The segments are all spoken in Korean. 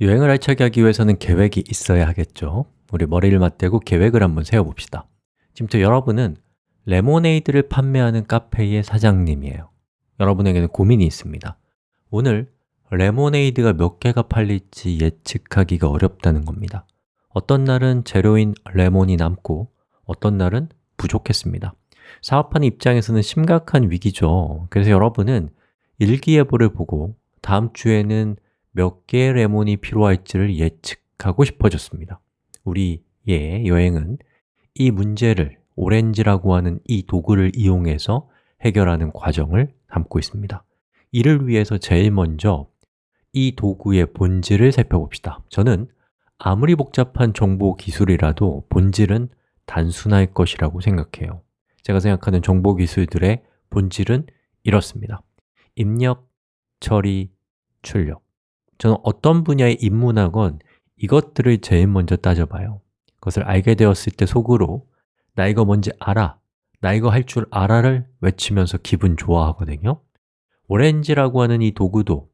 여행을 알차게 하기 위해서는 계획이 있어야 하겠죠. 우리 머리를 맞대고 계획을 한번 세워봅시다. 지금부터 여러분은 레모네이드를 판매하는 카페의 사장님이에요. 여러분에게는 고민이 있습니다. 오늘 레모네이드가 몇 개가 팔릴지 예측하기가 어렵다는 겁니다. 어떤 날은 재료인 레몬이 남고 어떤 날은 부족했습니다. 사업하는 입장에서는 심각한 위기죠. 그래서 여러분은 일기예보를 보고 다음 주에는 몇 개의 레몬이 필요할지를 예측하고 싶어졌습니다. 우리의 여행은 이 문제를 오렌지라고 하는 이 도구를 이용해서 해결하는 과정을 담고 있습니다. 이를 위해서 제일 먼저 이 도구의 본질을 살펴봅시다. 저는 아무리 복잡한 정보 기술이라도 본질은 단순할 것이라고 생각해요. 제가 생각하는 정보 기술들의 본질은 이렇습니다. 입력, 처리, 출력 저는 어떤 분야에 입문하건 이것들을 제일 먼저 따져봐요. 그것을 알게 되었을 때 속으로 나 이거 뭔지 알아, 나 이거 할 줄 알아를 외치면서 기분 좋아하거든요. 오렌지라고 하는 이 도구도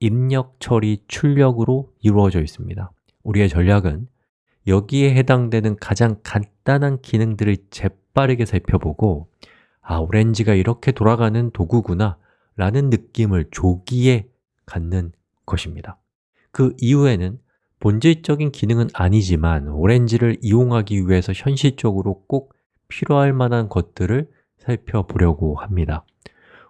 입력, 처리, 출력으로 이루어져 있습니다. 우리의 전략은 여기에 해당되는 가장 간단한 기능들을 재빠르게 살펴보고 아, 오렌지가 이렇게 돌아가는 도구구나 라는 느낌을 조기에 갖는 것입니다. 그 이후에는 본질적인 기능은 아니지만 오렌지를 이용하기 위해서 현실적으로 꼭 필요할 만한 것들을 살펴보려고 합니다.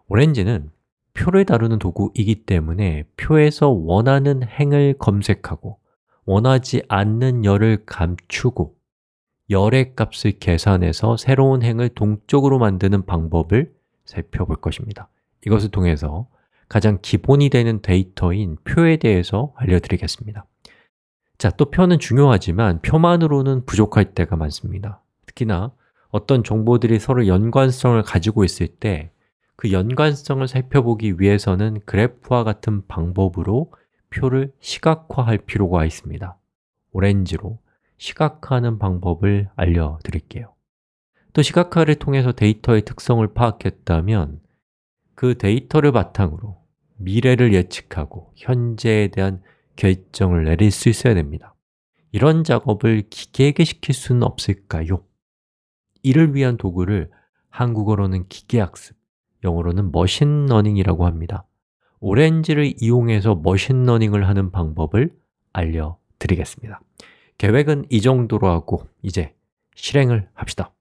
오렌지는 표를 다루는 도구이기 때문에 표에서 원하는 행을 검색하고 원하지 않는 열을 감추고 열의 값을 계산해서 새로운 행을 동적으로 만드는 방법을 살펴볼 것입니다. 이것을 통해서 가장 기본이 되는 데이터인 표에 대해서 알려드리겠습니다. 자, 또 표는 중요하지만 표만으로는 부족할 때가 많습니다. 특히나 어떤 정보들이 서로 연관성을 가지고 있을 때 그 연관성을 살펴보기 위해서는 그래프와 같은 방법으로 표를 시각화할 필요가 있습니다. 오렌지로 시각화하는 방법을 알려드릴게요. 또 시각화를 통해서 데이터의 특성을 파악했다면 그 데이터를 바탕으로 미래를 예측하고 현재에 대한 결정을 내릴 수 있어야 됩니다. 이런 작업을 기계에게 시킬 수는 없을까요? 이를 위한 도구를 한국어로는 기계학습, 영어로는 machine learning이라고 합니다. 오렌지를 이용해서 machine learning을 하는 방법을 알려드리겠습니다. 계획은 이 정도로 하고 이제 실행을 합시다